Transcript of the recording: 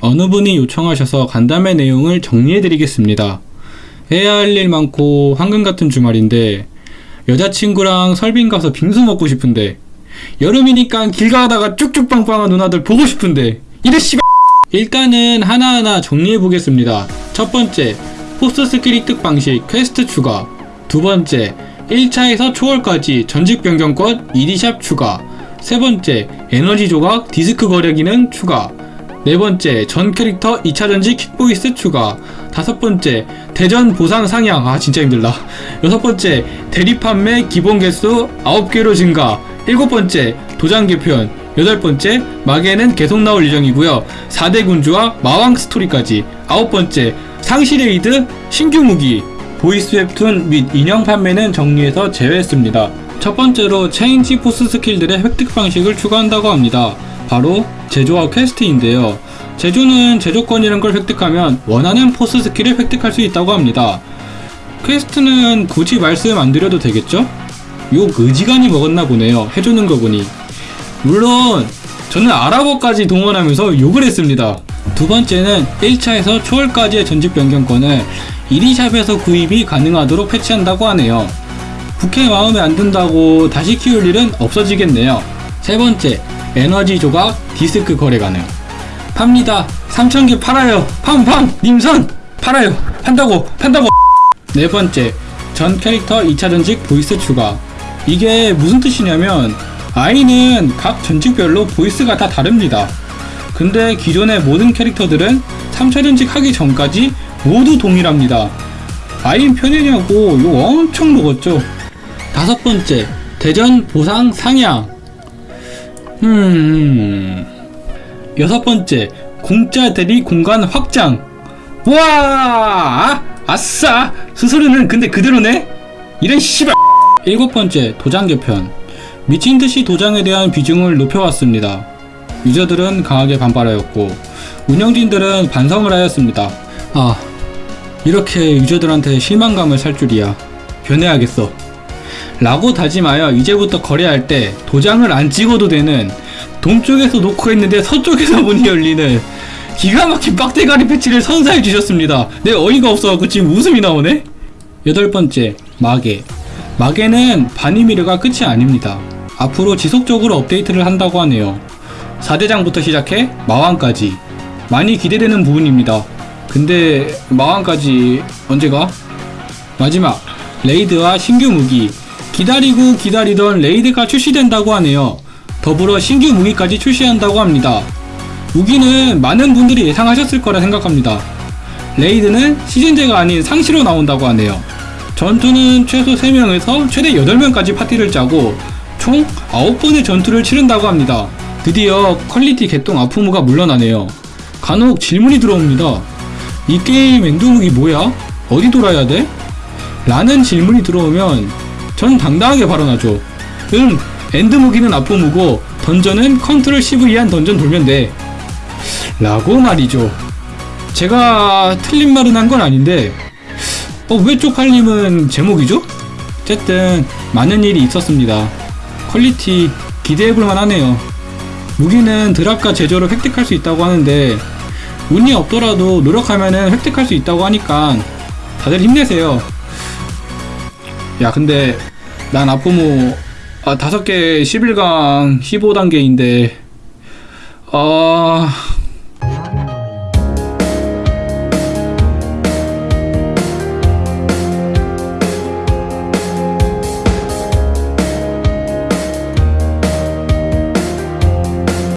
어느 분이 요청하셔서 간담회 내용을 정리해드리겠습니다. 해야 할 일 많고 황금 같은 주말인데 여자친구랑 설빙 가서 빙수 먹고 싶은데 여름이니까 길 가다가 쭉쭉 빵빵한 누나들 보고 싶은데 이래 씨발 일단은 하나하나 정리해 보겠습니다. 첫 번째 force skill 획득 방식 퀘스트 추가 두 번째 1차에서 초월까지 전직 변경권 ED샵 추가 세 번째 에너지 조각 디스크 거래 기능 추가 네 번째 전 캐릭터 2차 전직 킥voice 추가. 다섯 번째 대전 보상 상향. 아 진짜 힘들다. 여섯 번째 대리 판매 기본 개수 9개로 증가. 일곱 번째 도장 개편 여덟 번째 마계는 계속 나올 예정이고요. 4대 군주와 마왕 스토리까지. 아홉 번째 상시 raid 신규 무기. voice 웹툰 및 인형 판매는 정리해서 제외했습니다. 첫 번째로 change force skill들의 획득 방식을 추가한다고 합니다 바로 제조와 퀘스트인데요. 제조는 제조권이란 걸 획득하면 원하는 force skill을 획득할 수 있다고 합니다. 퀘스트는 굳이 말씀 안 드려도 되겠죠? 욕 어지간히 먹었나 보네요. 해주는 거 보니. 물론 저는 아랍어까지 동원하면서 욕을 했습니다. 두 번째는 1차에서 초월까지의 전직 변경권을 ED샵에서 구입이 가능하도록 패치한다고 하네요. 부캐 마음에 안 든다고 다시 키울 일은 없어지겠네요. 세 번째, 에너지 조각 디스크 거래 가능. 팝니다. 3,000개 팔아요. 팜팜 님선 팔아요. 판다고 판다고. 네 번째, 전 캐릭터 2차 전직 voice 추가. 이게 무슨 뜻이냐면 아이는 각 전직별로 voice가 다 다릅니다. 근데 기존의 모든 캐릭터들은 3차 전직 하기 전까지 모두 동일합니다. 아이는 편이냐고 이거 엄청 먹었죠. 다섯 번째, 대전 보상 상향. 음. 여섯 번째, 공짜 대리 공간 확장. 와! 아, 아싸! 스스로는 근데 그대로네? 이런 씨발. 일곱 번째, 도장 개편. 미친 듯이 도장에 대한 비중을 높여왔습니다. 유저들은 강하게 반발하였고, 운영진들은 반성을 하였습니다. 아, 이렇게 유저들한테 실망감을 살 줄이야. 변해야겠어. 라고 다짐하여 이제부터 거래할 때 도장을 안 찍어도 되는 동쪽에서 놓고 있는데 서쪽에서 문이 열리는 기가 막힌 빡대가리 패치를 선사해 주셨습니다. 내 어이가 없어갖고 지금 웃음이 나오네? 여덟 번째, 마계. 마계는 바니미르가 끝이 아닙니다. 앞으로 지속적으로 업데이트를 한다고 하네요. 4대장부터 시작해 마왕까지. 많이 기대되는 부분입니다. 근데 마왕까지 언제가? 마지막, raid와 신규 무기. 기다리고 기다리던 raid가 출시된다고 하네요. 더불어 신규 무기까지 출시한다고 합니다. 무기는 많은 분들이 예상하셨을 거라 생각합니다. raid는 시즌제가 아닌 상시로 나온다고 하네요. 전투는 최소 3명에서 최대 8명까지 파티를 짜고 총 9번의 전투를 치른다고 합니다. 드디어 퀄리티 개똥 아포무가 물러나네요. 간혹 질문이 들어옵니다. 이 게임 end무기 뭐야? 어디 돌아야 돼? 라는 질문이 들어오면 전 당당하게 발언하죠. 응, end 무기는 아포무고 던전은 control CV한 던전 돌면 돼. 라고 말이죠. 제가 틀린 말은 한 건 아닌데 어, 왜 쪽팔림은 제목이죠? 어쨌든 많은 일이 있었습니다. quality 기대해볼 만 하네요. 무기는 drop과 제조를 획득할 수 있다고 하는데 운이 없더라도 노력하면 획득할 수 있다고 하니까 다들 힘내세요. 야 근데 난 아포모 아, 5개 11강 15단계인데 아